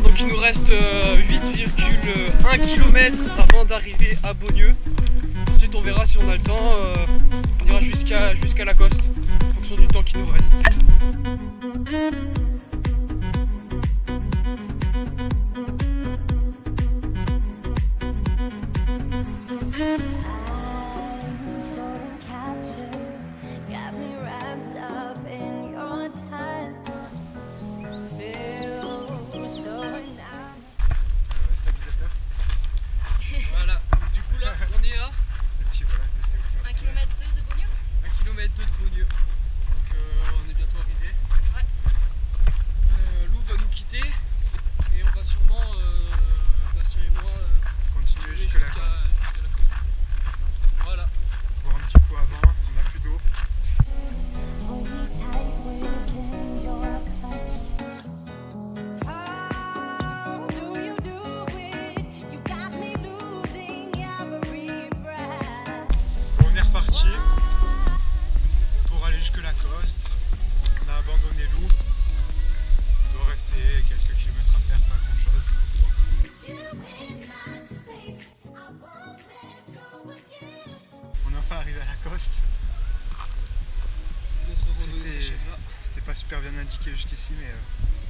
donc il nous reste euh, 8,1 km avant d'arriver à Beaulieu. Ensuite, on verra si on a le temps. Euh, on ira jusqu'à jusqu la coste en fonction du temps qui nous reste. On a abandonné Loup. Il doit rester quelques kilomètres à faire, pas grand chose. On est enfin arrivé à Lacoste. C'était pas super bien indiqué jusqu'ici, mais. Euh,